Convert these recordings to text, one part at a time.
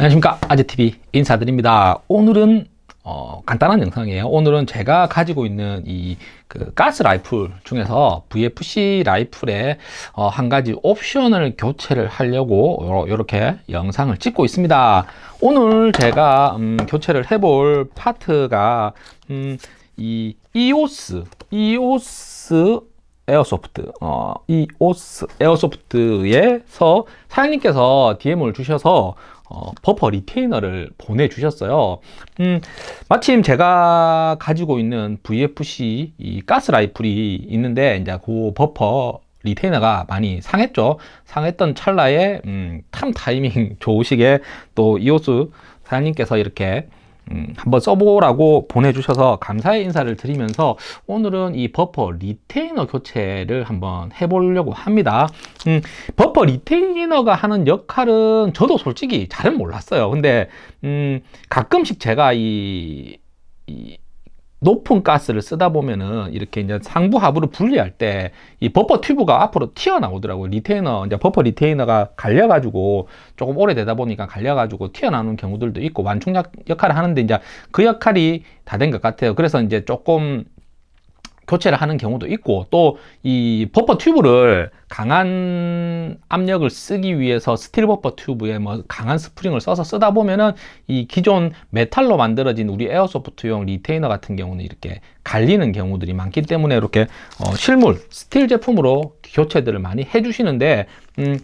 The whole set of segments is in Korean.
안녕하십니까. 아재TV 인사드립니다. 오늘은 어, 간단한 영상이에요. 오늘은 제가 가지고 있는 이 그 가스 라이플 중에서 VFC 라이플에 어, 한 가지 옵션을 교체를 하려고 이렇게 영상을 찍고 있습니다. 오늘 제가 음, 교체를 해볼 파트가 음, 이 EOS EOS 에어소프트 어, 이오스 에어소프트에서 사장님께서 DM을 주셔서 어, 버퍼 리테이너를 보내주셨어요. 음, 마침 제가 가지고 있는 VFC 이 가스 라이플이 있는데 이제 그 버퍼 리테이너가 많이 상했죠. 상했던 찰나에 음, 참 타이밍 좋으시게 또 이오스 사장님께서 이렇게 음, 한번 써보라고 보내주셔서 감사의 인사를 드리면서 오늘은 이 버퍼 리테이너 교체를 한번 해보려고 합니다. 음, 버퍼 리테이너가 하는 역할은 저도 솔직히 잘은 몰랐어요. 근데 음, 가끔씩 제가 이, 이 높은 가스를 쓰다 보면은 이렇게 이제 상부 하부를 분리할 때 이 버퍼 튜브가 앞으로 튀어나오더라고요. 리테이너 이제 버퍼 리테이너가 갈려 가지고 조금 오래되다 보니까 갈려 가지고 튀어나오는 경우들도 있고 완충 역할을 하는데 이제 그 역할이 다 된 것 같아요. 그래서 이제 조금 교체를 하는 경우도 있고 또 이 버퍼 튜브를 강한 압력을 쓰기 위해서 스틸 버퍼 튜브에 뭐 강한 스프링을 써서 쓰다 보면은 이 기존 메탈로 만들어진 우리 airsoft용 retainer 같은 경우는 이렇게 갈리는 경우들이 많기 때문에 이렇게 어 실물 스틸 제품으로 교체들을 많이 해주시는데 음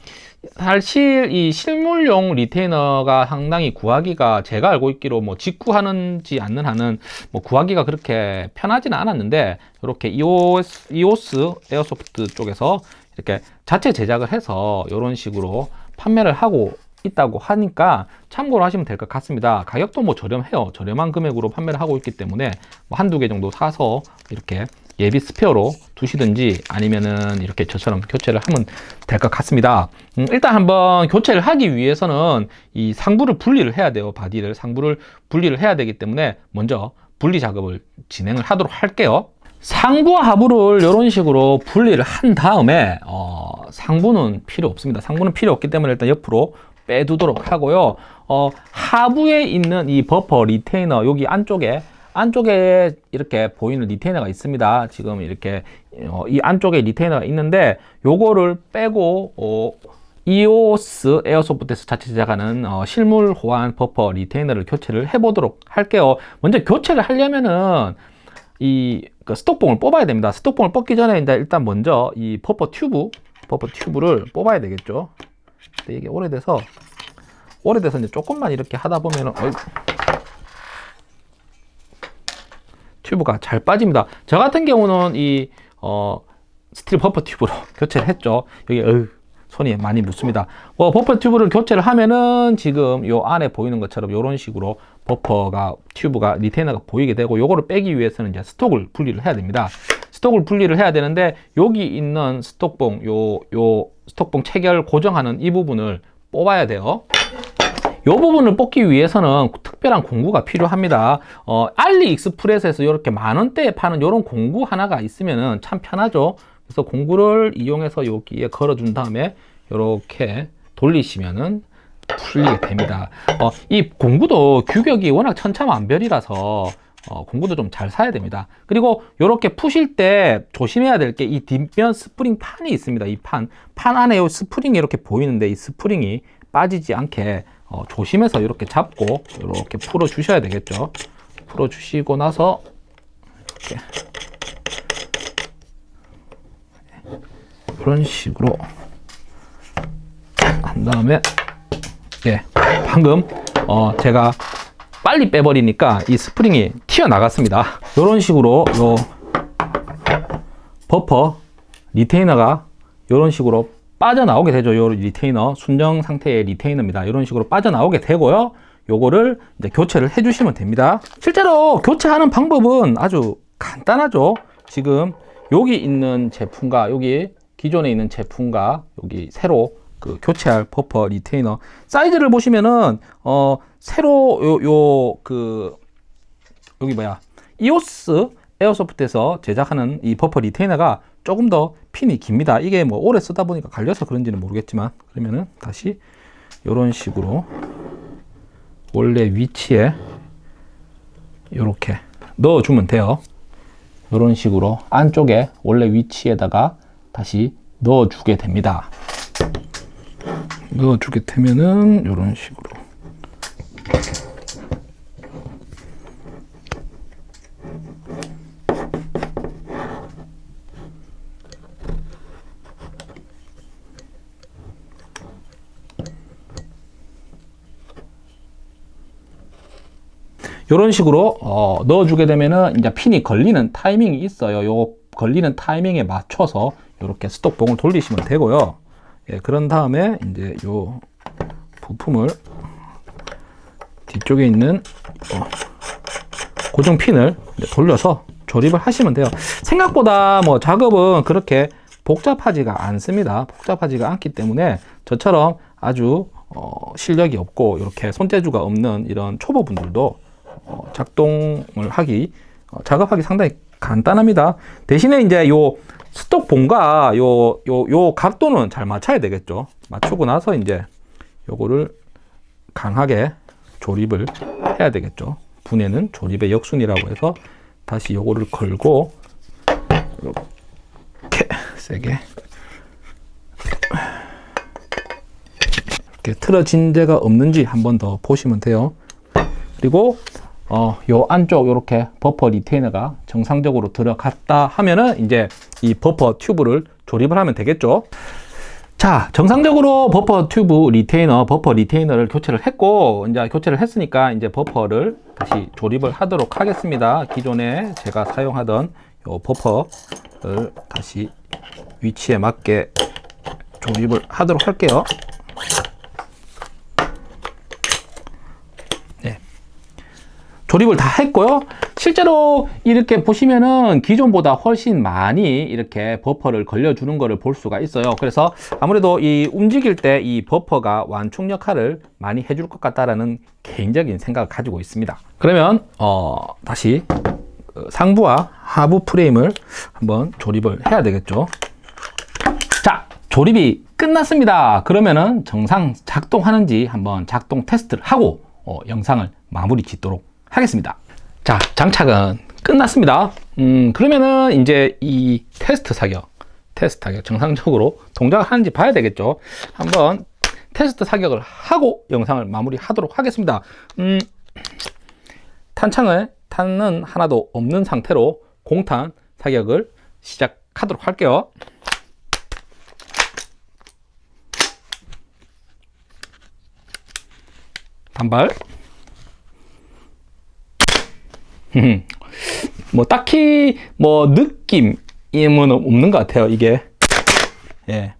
사실 이 실물용 retainer가 상당히 구하기가 제가 알고 있기로 뭐 직구하는지 않는 한은 뭐 구하기가 그렇게 편하지는 않았는데 이렇게 EOS, EOS Airsoft 쪽에서 이렇게 자체 제작을 해서 이런 식으로 판매를 하고 있다고 하니까 참고로 하시면 될 것 같습니다. 가격도 뭐 저렴해요. 저렴한 금액으로 판매를 하고 있기 때문에 뭐 한두 개 정도 사서 이렇게 예비 스페어로 두시든지 아니면은 이렇게 저처럼 교체를 하면 될 것 같습니다. 음, 일단 한번 교체를 하기 위해서는 이 상부를 분리를 해야 돼요. 바디를 상부를 분리를 해야 되기 때문에 먼저 분리 작업을 진행을 하도록 할게요. 상부와 하부를 이런 식으로 분리를 한 다음에 어, 상부는 필요 없습니다. 상부는 필요 없기 때문에 일단 옆으로 빼두도록 하고요. 어, 하부에 있는 이 버퍼 retainer 여기 안쪽에 안쪽에 이렇게 보이는 retainer가 있습니다. 지금 이렇게 어, 이 안쪽에 retainer가 있는데 요거를 빼고 어, EOS Airsoft에서 자체 제작하는 어, 실물 호환 버퍼 retainer를 교체를 해 보도록 할게요. 먼저 교체를 하려면은 이 그 스톡봉을 뽑아야 됩니다. 스톡봉을 뽑기 전에 일단 먼저 이 버퍼 튜브 버퍼 튜브를 뽑아야 되겠죠? 근데 이게 오래돼서 오래돼서 이제 조금만 이렇게 하다 보면은 어이구. 튜브가 잘 빠집니다. 저 같은 경우는 이 어, 스틸 버퍼 튜브로 교체를 했죠. 여기 어휴, 손이 많이 묻습니다. 어, 버퍼 튜브를 교체를 하면은 지금 요 안에 보이는 것처럼 이런 식으로 버퍼가 튜브가 retainer가 보이게 되고 요거를 빼기 위해서는 이제 스톡을 분리를 해야 됩니다. 스톡을 분리를 해야 되는데 여기 있는 스톡봉 요 요 스톡봉 체결 고정하는 이 부분을 뽑아야 돼요 이 부분을 뽑기 위해서는 특별한 공구가 필요합니다. 어, 알리익스프레스에서 이렇게 만원대에 파는 이런 공구 하나가 있으면 참 편하죠. 그래서 공구를 이용해서 여기에 걸어준 다음에 이렇게 돌리시면은 풀리게 됩니다. 어, 이 공구도 규격이 워낙 천차만별이라서 어, 공구도 좀 잘 사야 됩니다. 그리고 이렇게 푸실 때 조심해야 될 게 이 뒷면 스프링 판이 있습니다. 이 판. 판 안에 이 스프링이 이렇게 보이는데 이 스프링이 빠지지 않게 어, 조심해서 이렇게 잡고 이렇게 풀어 주셔야 되겠죠. 풀어 주시고 나서 이렇게 이런 식으로 한 다음에 예 방금 어, 제가 빨리 빼버리니까 이 스프링이 튀어나갔습니다. 이런 식으로 요 버퍼 retainer가 이런 식으로 빠져나오게 되죠. 요 retainer, 순정 상태의 retainer입니다. 이런 식으로 빠져나오게 되고요. 요거를 이제 교체를 해주시면 됩니다. 실제로 교체하는 방법은 아주 간단하죠. 지금 여기 있는 제품과 여기 기존에 있는 제품과 여기 새로 그 교체할 버퍼 retainer 사이즈를 보시면은 어 새로 요 요 그 여기 뭐야 이오스 에어소프트에서 제작하는 이 버퍼 리테이너가 조금 더 핀이 깁니다 이게 뭐 오래 쓰다 보니까 갈려서 그런지는 모르겠지만 그러면은 다시 이런 식으로 원래 위치에 이렇게 넣어주면 돼요. 이런 식으로 안쪽에 원래 위치에다가 다시 넣어주게 됩니다. 넣어주게 되면은 이런 식으로 이런 식으로 어, 넣어주게 되면은 이제 핀이 걸리는 타이밍이 있어요. 요 걸리는 타이밍에 맞춰서 이렇게 스톡봉을 돌리시면 되고요. 예, 그런 다음에 이제 요 부품을 뒤쪽에 있는 어, 고정 핀을 돌려서 조립을 하시면 돼요. 생각보다 뭐 작업은 그렇게 복잡하지가 않습니다. 복잡하지가 않기 때문에 저처럼 아주 어, 실력이 없고 이렇게 손재주가 없는 이런 초보분들도 어, 작동을 하기 어, 작업하기 상당히 간단합니다. 대신에 이제 요 스톡 봉과 요 요 요 각도는 잘 맞춰야 되겠죠. 맞추고 나서 이제 요거를 강하게 조립을 해야 되겠죠. 분해는 조립의 역순이라고 해서 다시 요거를 걸고 이렇게 세게 이렇게 틀어진 데가 없는지 한 번 더 보시면 돼요. 그리고 어, 요 안쪽 이렇게 버퍼 retainer가 정상적으로 들어갔다 하면은 이제 이 버퍼 튜브를 조립을 하면 되겠죠. 자, 정상적으로 버퍼 튜브 retainer, 버퍼 retainer를 교체를 했고, 이제 교체를 했으니까 이제 버퍼를 다시 조립을 하도록 하겠습니다. 기존에 제가 사용하던 요 버퍼를 다시 위치에 맞게 조립을 하도록 할게요. 조립을 다 했고요. 실제로 이렇게 보시면은 기존보다 훨씬 많이 이렇게 버퍼를 걸려 주는 것을 볼 수가 있어요. 그래서 아무래도 이 움직일 때 이 버퍼가 완충 역할을 많이 해줄 것 같다라는 개인적인 생각을 가지고 있습니다. 그러면 어, 다시 그 상부와 하부 프레임을 한번 조립을 해야 되겠죠. 자, 조립이 끝났습니다. 그러면은 정상 작동하는지 한번 작동 테스트를 하고 어, 영상을 마무리 짓도록 하겠습니다. 자, 장착은 끝났습니다. 음, 그러면은 이제 이 테스트 사격, 테스트 사격 정상적으로 동작을 하는지 봐야 되겠죠. 한번 테스트 사격을 하고 영상을 마무리 하도록 하겠습니다. 음, 탄창을 탄은 하나도 없는 상태로 공탄 사격을 시작하도록 할게요. 단발 뭐 딱히 뭐 느낌은 없는 것 같아요 이게. 예.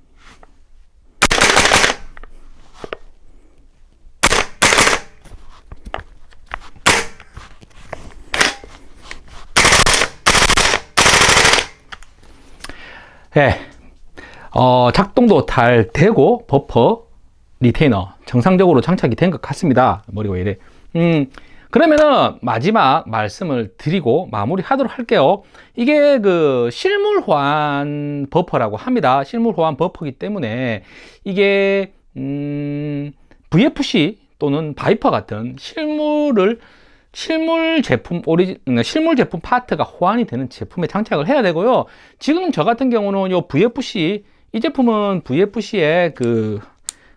예. 어, 작동도 잘 되고 버퍼 retainer 정상적으로 장착이 된 것 같습니다. 머리가 왜 이래. 음, 그러면은 마지막 말씀을 드리고 마무리 하도록 할게요. 이게 그 실물 호환 버퍼라고 합니다. 실물 호환 버퍼기 때문에 이게 음 VFC 또는 바이퍼 같은 실물을 실물 제품 오리지 실물 제품 파트가 호환이 되는 제품에 장착을 해야 되고요. 지금 저 같은 경우는 요 VFC 이 제품은 VFC의 그,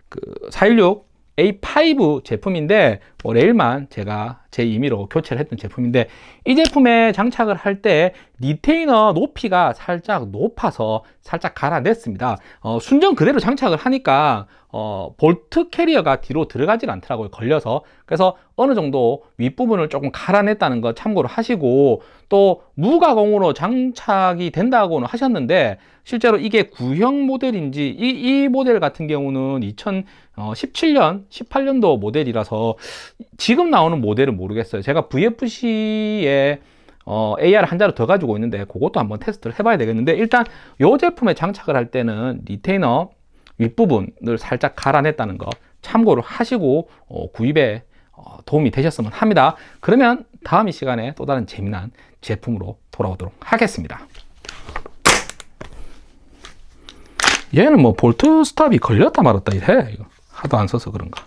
그416 A5 제품인데 뭐 레일만 제가 제 임의로 교체를 했던 제품인데 이 제품에 장착을 할 때 retainer 높이가 살짝 높아서 살짝 갈아냈습니다. 어, 순정 그대로 장착을 하니까 어, 볼트 캐리어가 뒤로 들어가질 않더라고요 걸려서. 그래서 어느 정도 윗부분을 조금 갈아냈다는 거 참고로 하시고 또 무가공으로 장착이 된다고는 하셨는데 실제로 이게 구형 모델인지 이, 이 모델 같은 경우는 2017년 18년도 모델이라서 지금 나오는 모델은 모르겠어요. 제가 VFC에 어, AR 한 자루 더 가지고 있는데 그것도 한번 테스트를 해봐야 되겠는데 일단 이 제품에 장착을 할 때는 retainer 윗부분을 살짝 갈아냈다는 거 참고를 하시고 어, 구입에 어, 도움이 되셨으면 합니다. 그러면 다음 이 시간에 또 다른 재미난 제품으로 돌아오도록 하겠습니다. 얘는 뭐 볼트 스탑이 걸렸다 말았다 이래. 하도 안 써서 그런가